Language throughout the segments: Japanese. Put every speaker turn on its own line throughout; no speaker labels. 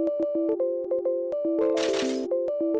Thank you.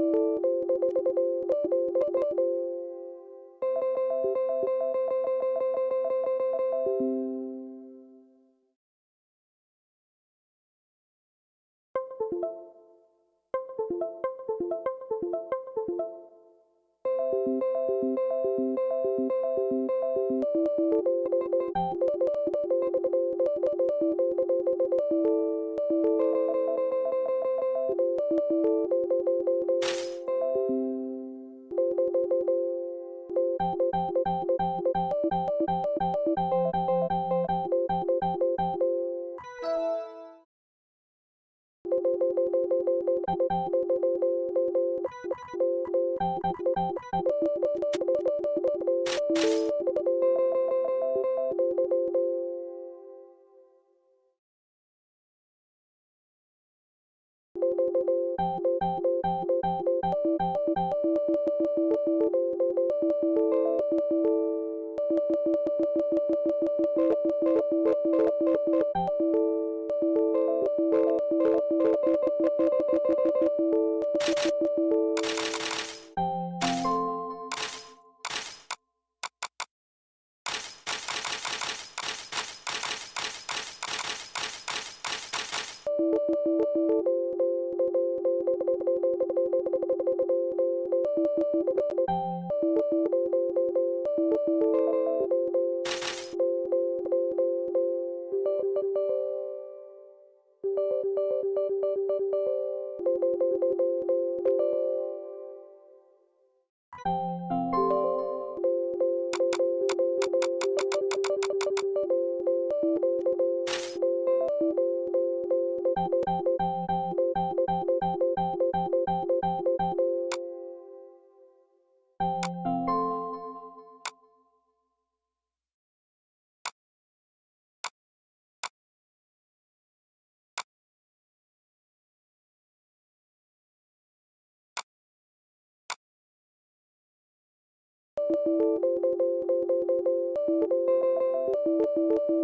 Thank you you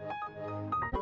Thank you.